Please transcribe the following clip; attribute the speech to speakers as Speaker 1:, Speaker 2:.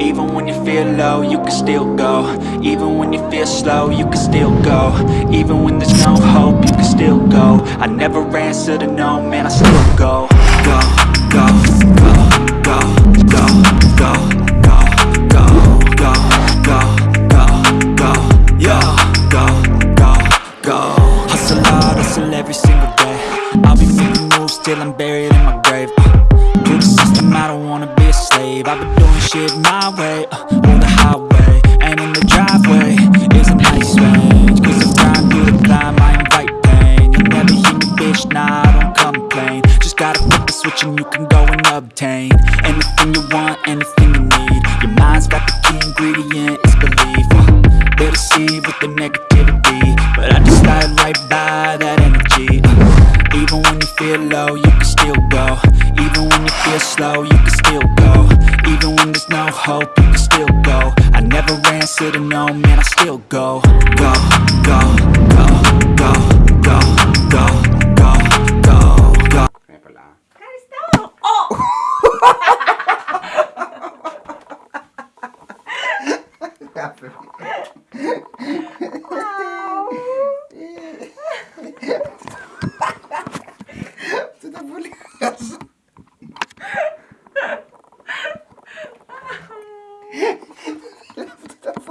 Speaker 1: Even when you feel low, you can still go Even when you feel slow, you can still go Even when there's no hope, you can still go I never answer to no, man, I still go Go, go, go, go, go, go, go, go, go, go, go, go, go, go, go Hustle hard, hustle every single day I'll be making moves till I'm buried in my grave I don't wanna be a slave. I've been doing shit my way, uh, on the highway And in the driveway. Is a nice range Cause I grind through the climb, I invite pain. You'll never hear me, bitch, nah, I don't complain. Just gotta flip the switch and you can go and obtain Anything you want, anything you need. Your mind's got the key ingredient, it's belief. Uh, They deceive with the negativity. But I just slide right by that energy. Uh, even when you feel low, you can still go Even when you feel slow, you can still go Even when there's no hope, you can still go I never ran, said no, man, I still go Go, go, go, go, go, go, go, go, go
Speaker 2: Kaya stop!
Speaker 3: Oh! Grabe. блядь.